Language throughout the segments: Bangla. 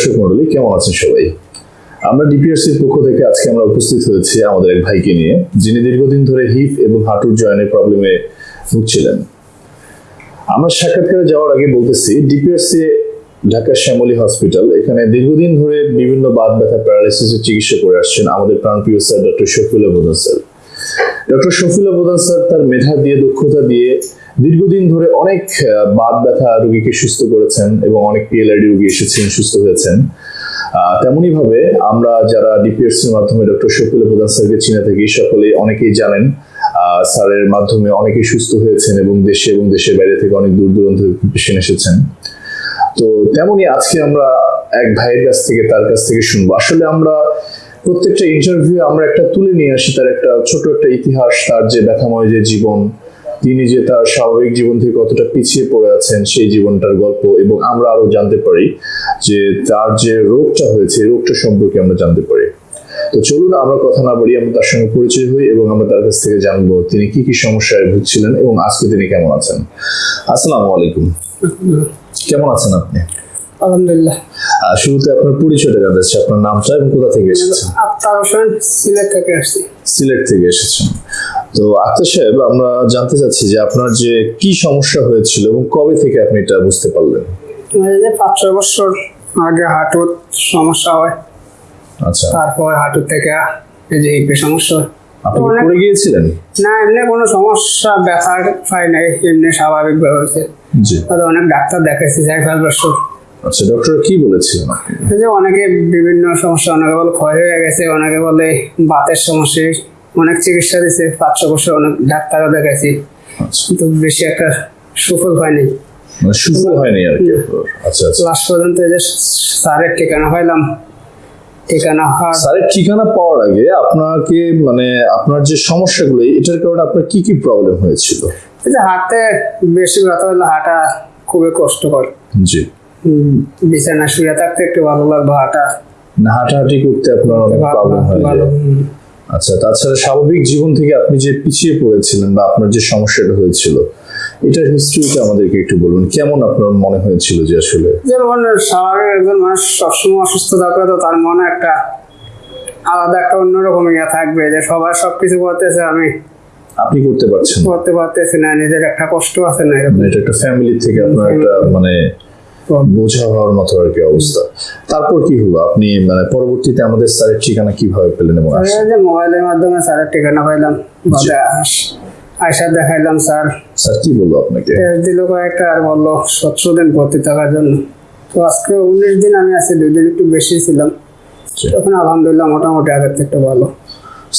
দর্শক মন্ডলী কেমন আছেন সবাই? আমরা ডিপিআরসির পক্ষ থেকে আজকে আমরা উপস্থিত হয়েছি আমাদের এক ভাইকে নিয়ে, যিনি দীর্ঘদিন ধরে হিপ এবং হাঁটুর জয়েন্টের প্রবলেমে ভুগছিলেন। আমরা সাক্ষাৎকারে যাওয়ার আগে বলতেছি ডিপিআরসি ঢাকা শ্যামলী হসপিটাল, এখানে দীর্ঘদিন ধরে বিভিন্ন বাদ ব্যথা প্যারালাইসিসের চিকিৎসা করে আসছেন আমাদের প্রাণপ্রিয় স্যার ডক্টর শফিউল বোধন স্যার। ডক্টর শফিউল বোধন স্যার তার মেধা দিয়ে, দক্ষতা দিয়ে দীর্ঘদিন ধরে অনেক বাত ব্যথা রোগীকে সুস্থ করেছেন এবং অনেক পিএলআইডি রোগী এসেছেন, সুস্থ হয়েছেন। তেমনই ভাবে আমরা যারা ডিপিএসসির মাধ্যমে ডক্টর শফিউল প্রধান স্যারকে চিনে থাকি সকলে অনেকেই জানেন স্যারের মাধ্যমে অনেকেই সুস্থ হয়েছেন এবং দেশে এবং দেশের বাইরে থেকে অনেক দূর দূরান্ত পেশেন্ট এসেছেন। তো তেমনই আজকে আমরা এক ভাইয়ের কাছ থেকে, তার কাছ থেকে শুনব। আসলে আমরা প্রত্যেকটা ইন্টারভিউ আমরা একটা তুলে নিয়ে আসি, তার একটা ছোট একটা ইতিহাস, তার যে ব্যথাময় যে জীবন তিনি যে তার স্বাভাবিক জীবন থেকে কতটা পিছিয়ে পড়ে আছেন সেই জীবনটার গল্প এবং আমরা আরও জানতে পারি যে তার যে রোগটা হয়েছে রোগটা সম্পর্কে আমরা জানতে পারি। তো চলুন আমরা কথা না বলি আমরা তার সঙ্গে পরিচয় হই এবং আমরা তার কাছ থেকে জানব তিনি কি কি সমস্যায় ভুগছিলেন এবং আজকে তিনি কেমন আছেন। আসসালামু আলাইকুম। কেমন আছেন আপনি? আলহামদুলিল্লাহ। শুরুতে আপনার পরিচয়টা জানতে চাচ্ছি আপনার নামটা এবং কোথা থেকে এসেছেন? আক্তার হোসেন সিলেট থেকে আসছি। সিলেট থেকে এসেছেন। তো আক্তার সাহেব আমরা জানতে চাচ্ছি যে আপনার যে কি সমস্যা হয়েছিল এবং কবে থেকে আপনি এটা বুঝতে পারলেন? যে পাঁচ ছয় বছর আগে হাঁটুর সমস্যা হয়। আচ্ছা। তারপর হাঁটুর থেকে এই যে হিপের সমস্যা আপনি পড়ে গিয়েছিলেন? না এমনি কোনো সমস্যা ব্যথার পাই নাই এমনি স্বাভাবিক হয়েছে। জি। তবে অনেক ডাক্তার দেখাইছি চার পাঁচ বছর। আচ্ছা ডক্টর কি বলেছিলেন এই যে অনেকে বিভিন্ন সমস্যা অনেকে বলে ক্ষয় হয়ে গেছে অনেকে বলে বাতের সমস্যা অনেক চিকিৎসা দিয়েছে পাঁচ ছ বছর অনেক ডাক্তারও দেখাইছি কিন্তু বেশি একটা সুফল পাইনি মানে সুফল হয়নি আর কি আচ্ছা আচ্ছা। লাস্ট পর্যন্ত যে স্যারের ঠিকানা পাইলাম ঠিকানা স্যারের ঠিকানা পাওয়ার আগে আপনাকে মানে আপনার যে সমস্যাগুলো এটার কারণে আপনার কি কি প্রবলেম হয়েছিল? যে হাঁটতে বেশি ব্যথা হলে হাঁটা খুবই কষ্টকর। জি। বিছানা শুয়ে থাকতে একটু ভালো লাগবে হাঁটা। না হাঁটাহাঁটি করতে আপনার অনেক প্রবলেম হয়ে। যায়। আচ্ছা তাছাড়া স্বাভাবিক জীবন থেকে আপনি যে পিছিয়ে পড়েছিলেন বা আপনার যে সমস্যাটা হয়েছিল এটার হিস্ট্রিটা আমাদেরকে একটু বলুন কেমন আপনার মনে হয়েছিল যে আসলে? যেমন স্বাভাবিক একজন মানুষ সবসময় অসুস্থ থাকলে তো তার মনে একটা আলাদা একটা অন্যরকম ইয়ে থাকবে যে সবাই সবকিছু করতেছে আমি আপনি করতে পারছেন করতে পারতেছি না নিজের একটা কষ্ট আছে না মানে এটা একটা ফ্যামিলি থেকে আপনার একটা মানে বোঝা হওয়ার মতো আর কি অবস্থা। তারপর কি হলো? আপনি মানে পরবর্তীতে আমাদের স্যারের ঠিকানা কীভাবে পেলেন এবং মোবাইলের মাধ্যমে স্যারের ঠিকানা পাইলাম আয়সা দেখাইলাম স্যার। স্যার কি বলল আপনাকে? দিল কয়েকটা আর বলল সতেরো দিন ভর্তি থাকার জন্য। তো আজকে উনিশ দিন আমি আছি দুই দিন একটু বেশি ছিলাম। তখন আলহামদুলিল্লাহ মোটামুটি আগের থেকে ভালো।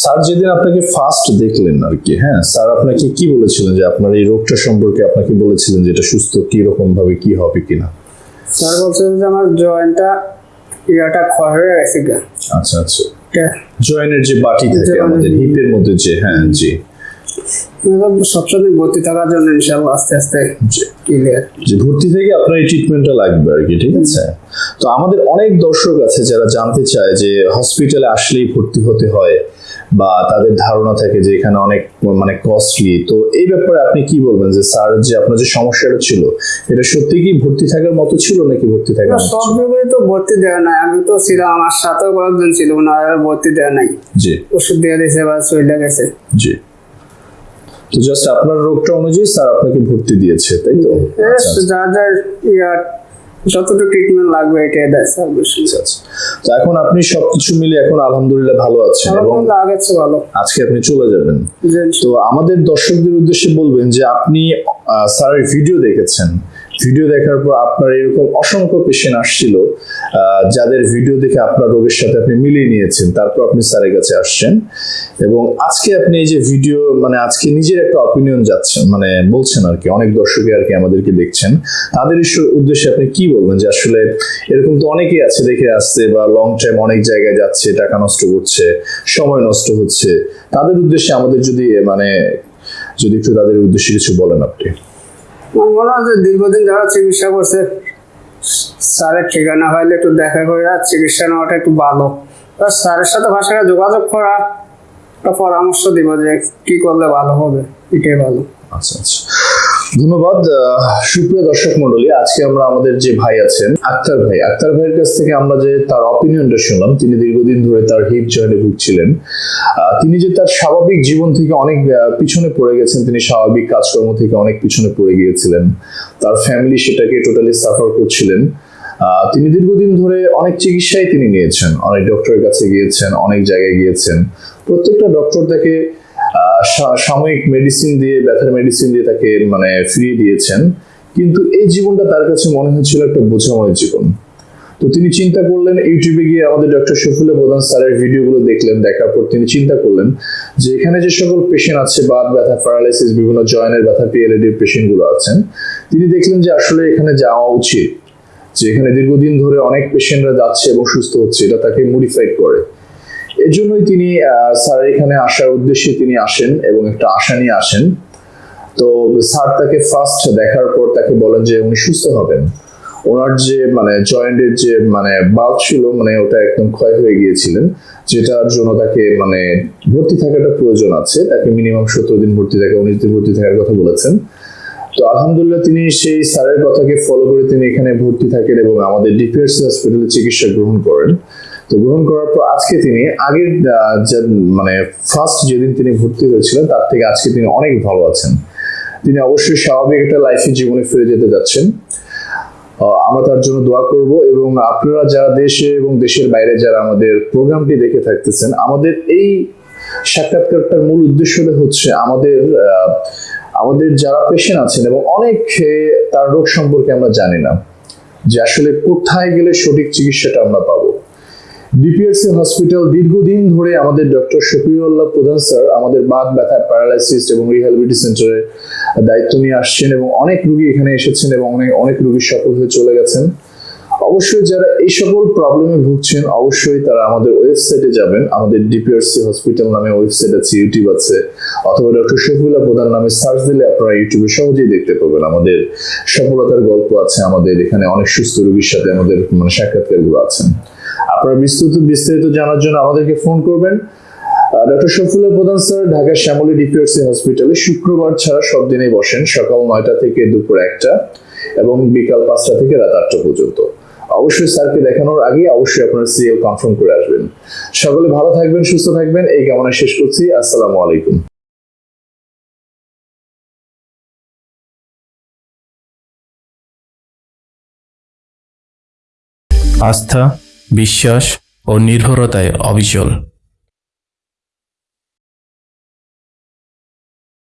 স্যার যেদিন আপনাকে ফার্স্ট দেখলেন আর কি হ্যাঁ স্যার আপনাকে কি বলেছিলেন যে আপনার এই রোগটা সম্পর্কে আপনাকে বলেছিলেন যে এটা সুস্থ কি রকম ভাবে কি হবে কিনা? স্যার বলছে যে আমার জয়েন্টটা ইয়াটা ক্ষয় হয়ে গেছে আচ্ছা আচ্ছা। এটা জয়েনের যে বাটি থাকে আমাদের হিপের মধ্যে যে হ্যাঁ জি। সবসময় ভর্তি থাকার জন্য ইনশাল্লাহ আস্তে আস্তে ক্লিয়ার যে ভর্তি থেকে আপনার এই ট্রিটমেন্টটা লাগবে আর কি ঠিক আছে? তো আমাদের অনেক দর্শক আছে যারা জানতে চায় যে হসপিটালে আসলেই ভর্তি হতে হয়। বা তাদের ধারণা থাকে যে এখানে অনেক মানে কস্টলি তো এই ব্যাপারে আপনি কি বলবেন যে স্যার যে আপনার যে সমস্যাটা ছিল এটা সত্যি কি ভর্তি থাকার মতো ছিল নাকি ভর্তি থাকার সব? রোগী তো ভর্তি দেওয়া নাই। আমি তো ছিলাম আমার সাথেও কয়েকজন ছিল আর ভর্তি দেওয়া নাই। জি। ওষুধ দেওয়া দিয়েছে বা চলে গেছে। জি। তো জাস্ট আপনার রোগটা অনুযায়ী স্যার আপনাকে ভর্তি দিয়েছে তাই তো? আচ্ছা, আচ্ছা। যা যা যতটুকু ট্রিটমেন্ট লাগবে এটাই দেয় স্যার আচ্ছা, আচ্ছা। তো এখন আপনি সবকিছু মিলে এখন আলহামদুলিল্লাহ ভালো আছেন এবং আজকে আপনি চলে যাবেন। তো আমাদের দর্শকদের উদ্দেশ্যে বলবেন যে আপনি স্যারের ভিডিও দেখেছেন। ভিডিও দেখার পর আপনার এরকম অসংখ্য পেশেন্ট আসছিল যাদের ভিডিও দেখে আপনার রোগের সাথে আপনি মিলিয়ে নিয়েছেন, তারপর আপনি স্যারের কাছে আসছেন। এবং আজকে আপনি এই যে ভিডিও মানে আজকে নিজের একটা অপিনিয়ন যাচ্ছেন মানে বলছেন আর কি, অনেক দর্শকে আর কি আমাদেরকে দেখছেন। তাদের উদ্দেশ্যে আপনি কি বলবেন যে আসলে এরকম তো অনেকেই আছে, দেখে আসছে বা লং টাইম অনেক জায়গায় যাচ্ছে, টাকা নষ্ট করছে সময় নষ্ট হচ্ছে। তাদের উদ্দেশ্যে আমাদের যদি মানে যদি একটু তাদের উদ্দেশ্যে কিছু বলেন আপনি। মনে যে দীর্ঘদিন যারা চিকিৎসা করছে। স্যারের ঠিকানা হইলে একটু দেখা করে আর চিকিৎসা নেওয়াটা একটু ভালো। আর স্যারের সাথে ভাষাটা যোগাযোগ করা, একটা পরামর্শ দিব যে কি করলে ভালো হবে, এটাই ভালো। আচ্ছা আচ্ছা। ধন্যবাদ সুপ্রিয় দর্শক মন্ডলী আজকে আমরা আমাদের যে ভাই আছেন, আক্তার ভাই, আক্তার ভাইয়ের কাছ থেকে আমরা যে তার অপিনিয়নটা শুনলাম, তিনি দীর্ঘদিন ধরে তার হিপ জয়েন্টে ভুগছিলেন। তিনি যে তার স্বাভাবিক জীবন থেকে অনেক পিছনে পড়ে গেছেন, তিনি স্বাভাবিক কাজকর্ম থেকে অনেক পিছনে পড়ে গিয়েছিলেন। তার ফ্যামিলি সেটাকে টোটালি সাফার করছিলেন। তিনি দীর্ঘদিন ধরে অনেক চিকিৎসাই তিনি নিয়েছেন, অনেক ডক্টরের কাছে গিয়েছেন, অনেক জায়গায় গিয়েছেন। প্রত্যেকটা ডক্টর তাকে সাময়িক মেডিসিন দিয়ে, ব্যথার মেডিসিন দিয়ে তাকে মানে ফিরিয়ে দিয়েছেন। কিন্তু এই জীবনটা তার কাছে মনে হয়েছিল একটা বোঝাময় জীবন। তো তিনি চিন্তা করলেন ইউটিউবে গিয়ে আমাদের ডক্টর শফিউল্লাহ প্রধান স্যারের ভিডিওগুলো দেখলেন, দেখার পর তিনি চিন্তা করলেন যে এখানে যে সকল পেশেন্ট আছে বাদ ব্যথা প্যারালাইসিস বিভিন্ন জয়েন্টের ব্যথা পিএলএডির পেশেন্টগুলো আছেন, তিনি দেখলেন যে আসলে এখানে যাওয়া উচিত। যে এখানে দীর্ঘদিন ধরে অনেক পেশেন্টরা যাচ্ছে এবং সুস্থ হচ্ছে, এটা তাকে মডিফাইড করে। এজন্যই তিনি আহ, স্যার এখানে আসার উদ্দেশ্যে তিনি আসেন এবং একটা আশা নিয়ে আসেন। তো স্যার তাকে ফার্স্ট দেখার পর তাকে বলেন যে উনি সুস্থ হবেন। ওনার যে মানে জয়েন্টের যে মানে বাল্ব ছিল মানে ওটা একদম ক্ষয় হয়ে গিয়েছিলেন যেটার জন্য তাকে মানে ভর্তি থাকাটা প্রয়োজন আছে। তাকে মিনিমাম সতেরো দিন ভর্তি থাকা উনিশ দিন ভর্তি থাকার কথা বলেছেন। তো আলহামদুলিল্লাহ তিনি সেই স্যারের কথাকে ফলো করে তিনি এখানে ভর্তি থাকেন এবং আমাদের ডিপিআরসি হসপিটালে চিকিৎসা গ্রহণ করেন। তো গ্রহণ করার পর আজকে তিনি আগের মানে ফার্স্ট যেদিন তিনি ভর্তি হয়েছিলেন, তার থেকে আজকে তিনি অনেক ভালো আছেন। তিনি অবশ্যই স্বাভাবিক একটা লাইফের জীবনে ফিরে যেতে যাচ্ছেন। আমরা তার জন্য দোয়া করব এবং আপনারা যারা দেশে এবং দেশের বাইরে যারা আমাদের প্রোগ্রামটি দেখে থাকতেছেন, আমাদের এই সাক্ষাৎকারটার মূল উদ্দেশ্যটা হচ্ছে আমাদের আমাদের যারা পেশেন্ট আছেন এবং অনেক তার রোগ সম্পর্কে আমরা জানি না, যে আসলে কোথায় গেলে সঠিক চিকিৎসাটা আমরা পাবো। ডিপিআরসি হসপিটাল দীর্ঘদিন ধরে আমাদের ডক্টর শফিউল্লাহ প্রধান স্যার আমাদের বাত ব্যথা প্যারালাইসিস এবং রিহ্যাবিলিটি সেন্টারে দায়িত্ব নিয়ে আসছেন এবং অনেক রুগী এখানে এসেছেন এবং অনেক অনেক রুগী সফল হয়ে চলে গেছেন। অবশ্যই যারা এই সকল প্রবলেমে ভুগছেন, অবশ্যই তারা আমাদের ওয়েবসাইটে যাবেন। আমাদের ডিপিআরসি হসপিটাল নামে ওয়েবসাইট আছে ইউটিউব আছে। অথবা ডক্টর শফিউল্লাহ প্রধান নামে সার্চ দিলে আপনারা ইউটিউবে সহজেই দেখতে পাবেন। আমাদের সফলতার গল্প আছে। আমাদের এখানে অনেক সুস্থ রোগীর সাথে আমাদের মানে সাক্ষাৎকারগুলো আছেন আপনারা বিস্তারিত বিস্তারিত জানার জন্য আমাদেরকে ফোন করবেন। ডক্টর প্রধান স্যার, ঢাকার শ্যামলী হসপিটালে শুক্রবার ছাড়া সব দিনেই বসেন সকাল নয়টা থেকে দুপুর একটা এবং বিকাল পাঁচটা থেকে রাত আটটা পর্যন্ত। অবশ্যই স্যারকে দেখানোর আগে অবশ্যই আপনারা সিএল কনফার্ম করে আসবেন। সকলে ভালো থাকবেন, সুস্থ থাকবেন, এই কামনা শেষ করছি। আসসালামু আলাইকুম। আস্থা বিশ্বাস ও নির্ভরতায় অবিচল।